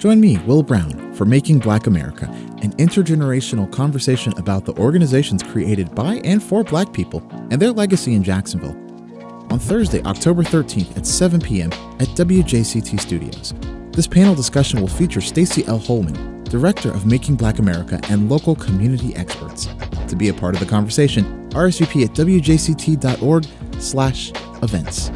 Join me, Will Brown, for Making Black America, an intergenerational conversation about the organizations created by and for Black people and their legacy in Jacksonville. On Thursday, October 13th at 7 p.m. at WJCT Studios. This panel discussion will feature Stacy L. Holman, Director of Making Black America, and local community experts. To be a part of the conversation, RSVP at wjct.org slash events.